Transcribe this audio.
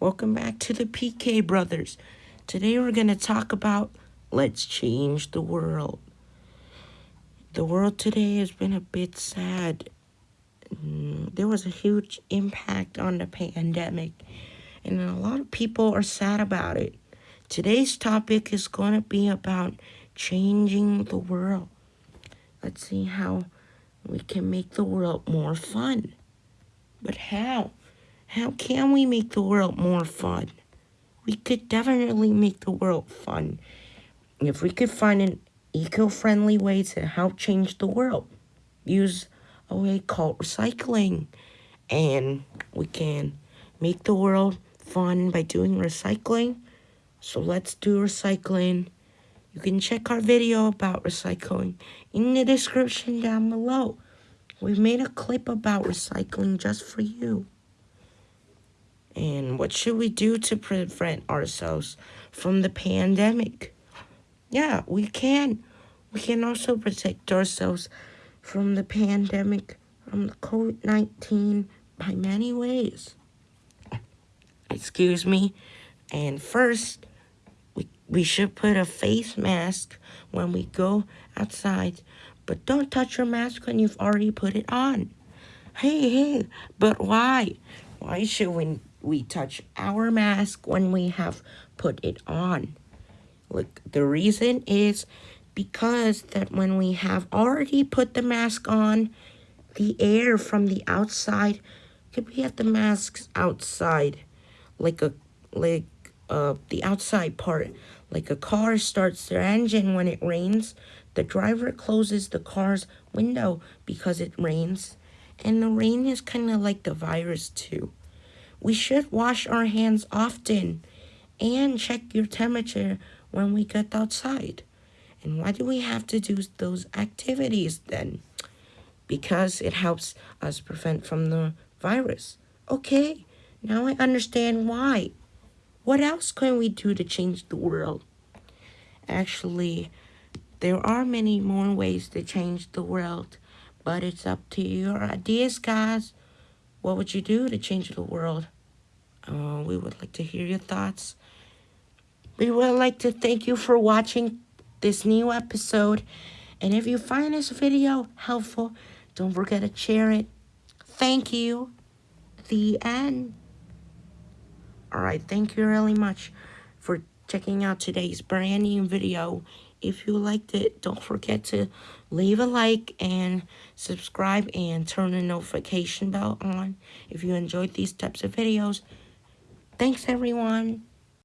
Welcome back to the PK Brothers. Today we're going to talk about let's change the world. The world today has been a bit sad. Mm, there was a huge impact on the pandemic, and a lot of people are sad about it. Today's topic is going to be about changing the world. Let's see how we can make the world more fun. But how? How can we make the world more fun? We could definitely make the world fun if we could find an eco-friendly way to help change the world. Use a way called recycling. And we can make the world fun by doing recycling. So let's do recycling. You can check our video about recycling in the description down below. We've made a clip about recycling just for you. And what should we do to prevent ourselves from the pandemic? Yeah, we can. We can also protect ourselves from the pandemic, from the COVID-19 by many ways. Excuse me. And first, we, we should put a face mask when we go outside. But don't touch your mask when you've already put it on. Hey, hey, but why? Why should we we touch our mask when we have put it on. Look, the reason is because that when we have already put the mask on, the air from the outside, could be at the masks outside, like a, like, uh, the outside part, like a car starts their engine when it rains, the driver closes the car's window because it rains, and the rain is kind of like the virus too. We should wash our hands often and check your temperature when we get outside. And why do we have to do those activities then? Because it helps us prevent from the virus. Okay, now I understand why. What else can we do to change the world? Actually, there are many more ways to change the world, but it's up to your ideas, guys. What would you do to change the world? Uh, we would like to hear your thoughts. We would like to thank you for watching this new episode. And if you find this video helpful, don't forget to share it. Thank you. The end. Alright, thank you really much for checking out today's brand new video. If you liked it, don't forget to leave a like and subscribe and turn the notification bell on if you enjoyed these types of videos. Thanks, everyone.